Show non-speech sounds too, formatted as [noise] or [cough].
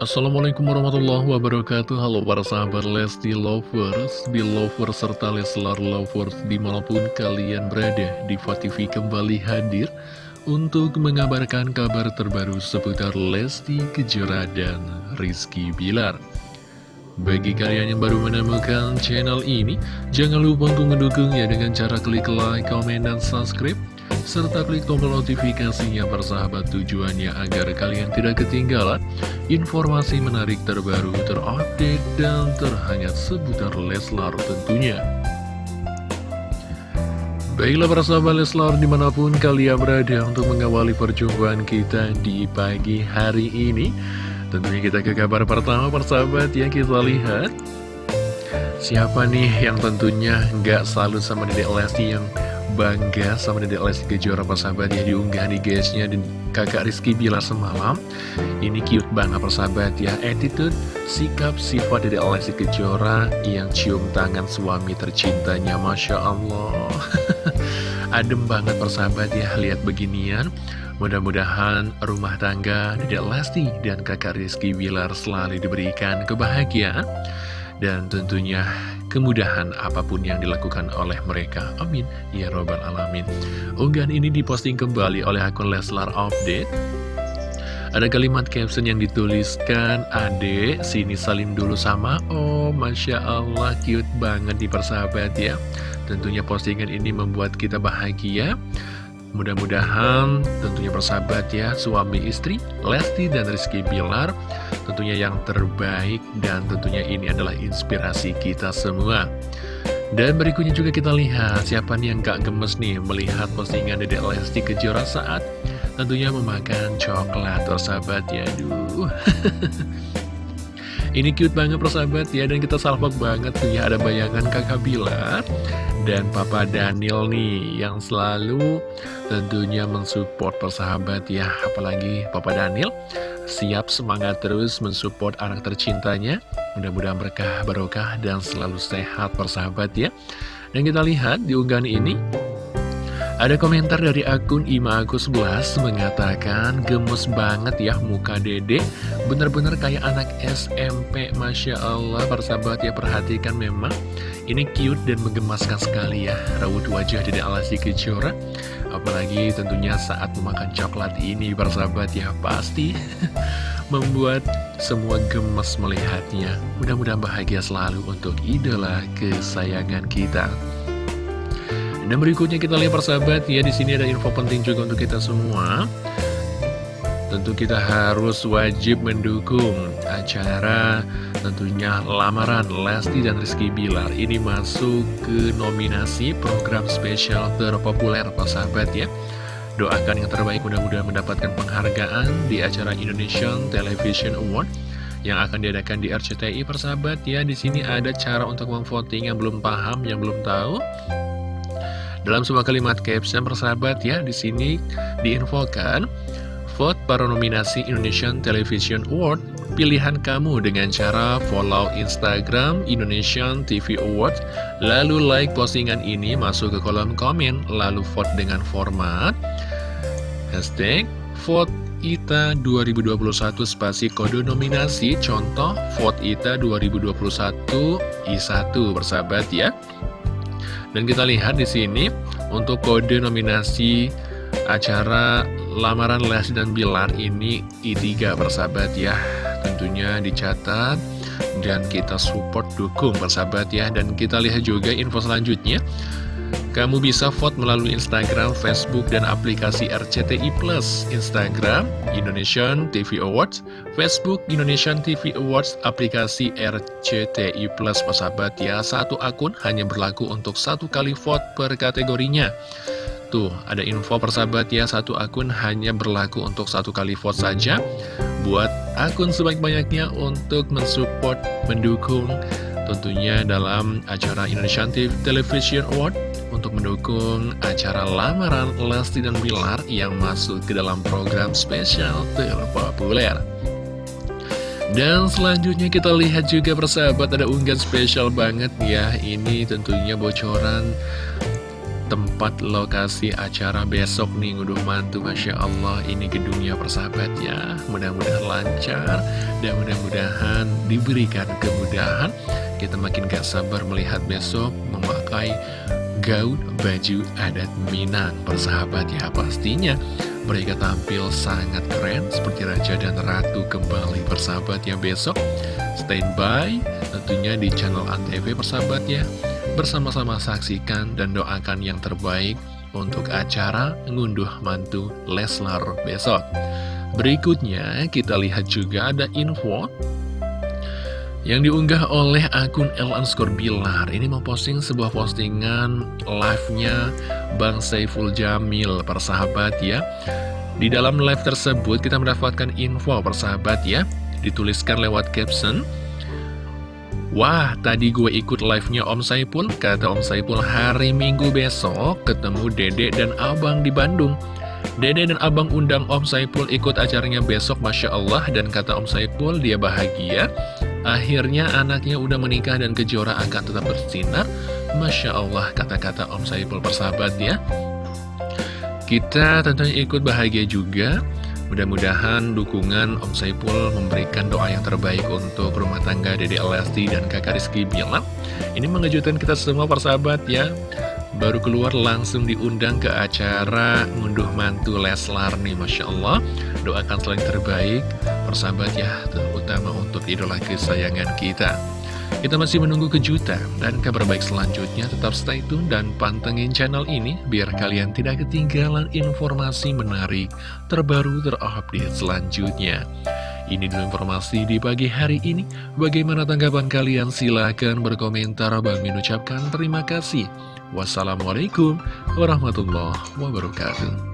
Assalamualaikum warahmatullahi wabarakatuh. Halo para sahabat Lesti Lovers, Belovers, serta Leslar Lovers di mana pun kalian berada Diva TV kembali hadir untuk mengabarkan kabar terbaru seputar Lesti Kejora dan Rizky Bilar. Bagi kalian yang baru menemukan channel ini, jangan lupa untuk mendukungnya dengan cara klik like, komen, dan subscribe serta klik tombol notifikasinya persahabat tujuannya agar kalian tidak ketinggalan informasi menarik terbaru, terupdate, dan terhangat seputar Leslar tentunya. Baiklah para sahabat Leslar di mana pun kalian berada untuk mengawali perjumpaan kita di pagi hari ini Tentunya kita ke kabar pertama persahabat yang kita lihat Siapa nih yang tentunya nggak salut sama Dedek Lesti yang bangga sama Dedek Lesti Kejora persahabat ya diunggah di guysnya. Dan kakak Rizky Bilar semalam ini cute banget persahabat ya. Attitude sikap sifat Dedek Lesti Kejora yang cium tangan suami tercintanya Masya Allah. [laughs] Adem banget persahabat ya lihat beginian. Mudah-mudahan rumah tangga Dedek Lesti dan kakak Rizky Bilar selalu diberikan kebahagiaan. Dan tentunya kemudahan apa pun yang dilakukan oleh mereka. Amin. Ya Robbal Alamin. Unggahan ini diposting kembali oleh akun Leslar Update. Ada kalimat caption yang dituliskan, Ade, sini salim dulu sama Oh, Masya Allah, cute banget di persahabat ya. Tentunya postingan ini membuat kita bahagia. Mudah-mudahan tentunya persahabat ya suami istri Lesti dan Rizky Bilar tentunya yang terbaik dan tentunya ini adalah inspirasi kita semua. Dan berikutnya juga kita lihat siapa nih yang gak gemes nih melihat postingan Dedek Lesti Kejora saat tentunya memakan coklat persahabat ya aduh. [laughs] Ini cute banget persahabat. Ya Dan kita salvok banget tuh ya Ada bayangan kakak Bilar Dan papa Daniel nih Yang selalu tentunya mensupport persahabat ya. Apalagi papa Daniel Siap semangat terus mensupport anak tercintanya. Mudah-mudahan berkah barokah dan selalu sehat persahabat ya. Dan kita lihat di unggahan ini ada komentar dari akun Ima Agus 11 mengatakan gemes banget ya muka dede. Bener-bener kayak anak SMP Masya Allah. Persahabat ya perhatikan memang. Ini cute dan menggemaskan sekali ya. Rawut wajah dede Alasi Kejora. Apalagi tentunya saat memakan coklat ini persahabat ya Pasti [laughs] membuat semua gemes melihatnya. Mudah-mudahan bahagia selalu untuk idola kesayangan kita dan berikutnya kita lihat persahabat ya di sini ada info penting juga untuk kita semua. Tentu kita harus wajib mendukung acara tentunya lamaran Lesti dan Rizky Bilar ini masuk ke nominasi program spesial terpopuler persahabat ya. Doakan yang terbaik mudah-mudahan mendapatkan penghargaan di acara Indonesian Television Award yang akan diadakan di RCTI persahabat ya. Di sini ada cara untuk memvoting yang belum paham, yang belum tahu. Dalam sebuah kalimat caption persahabat ya, di sini diinfokan vote para nominasi Indonesian Television Award pilihan kamu dengan cara follow Instagram Indonesian TV Award lalu like postingan ini masuk ke kolom komen lalu vote dengan format hashtag vote ITA 2021 spasi kode nominasi contoh vote ITA 2021 I1 bersahabat ya dan kita lihat di sini untuk kode nominasi acara lamaran Les dan Bilar ini I3 persahabat ya. Tentunya dicatat dan kita support dukung persahabat ya. Dan kita lihat juga info selanjutnya. Kamu bisa vote melalui Instagram, Facebook, dan aplikasi RCTI Plus. Instagram, Indonesian TV Awards, Facebook, Indonesian TV Awards, aplikasi RCTI Plus, persahabat ya. Satu akun hanya berlaku untuk satu kali vote per kategorinya. Tuh, ada info persahabat ya, satu akun hanya berlaku untuk satu kali vote saja. Buat akun sebanyak-banyaknya untuk mensupport, mendukung tentunya dalam acara Indonesian TV Television Award untuk mendukung acara lamaran Lesti dan Bilar yang masuk ke dalam program spesial terpopuler. Dan selanjutnya kita lihat juga persahabat ada unggahan spesial banget ya. Ini tentunya bocoran tempat lokasi acara besok nih ngunduh mantu. Masya Allah ini gedungnya persahabat ya. Mudah-mudahan lancar dan mudah-mudahan diberikan kemudahan. Kita makin gak sabar melihat besok memakai gaun baju adat Minang. Persahabat ya pastinya mereka tampil sangat keren seperti Raja dan Ratu kembali. Persahabat ya besok standby tentunya di channel Antv persahabat ya. Bersama-sama saksikan dan doakan yang terbaik untuk acara ngunduh mantu Leslar besok. Berikutnya kita lihat juga ada info yang diunggah oleh akun El Anskor Bilar Ini memposting sebuah postingan live-nya Bang Saiful Jamil persahabat ya Di dalam live tersebut kita mendapatkan info persahabat ya Dituliskan lewat caption Wah, tadi gue ikut live-nya Om Saipul, kata Om Saipul hari Minggu besok ketemu Dede dan Abang di Bandung. Dede dan Abang undang Om Saipul ikut acaranya besok, Masya Allah, dan kata Om Saipul dia bahagia. Akhirnya anaknya udah menikah dan kejora akan tetap bersinar. Masya Allah, kata-kata Om Saipul persahabat ya. Kita tentunya ikut bahagia juga. Mudah-mudahan dukungan Om Saipul memberikan doa yang terbaik untuk rumah tangga Dede Elasti dan kakak Rizky Bilar. Ini mengejutkan kita semua persahabat ya. Baru keluar langsung diundang ke acara ngunduh mantu Leslar nih Masya Allah. Doakan selain terbaik persahabat ya, terutama untuk idola kesayangan kita. Kita masih menunggu kejutan dan kabar baik selanjutnya. Tetap stay tune dan pantengin channel ini biar kalian tidak ketinggalan informasi menarik terbaru terupdate selanjutnya. Ini dulu informasi di pagi hari ini. Bagaimana tanggapan kalian? Silahkan berkomentar. Bang mengucapkan terima kasih. Wassalamualaikum warahmatullahi wabarakatuh.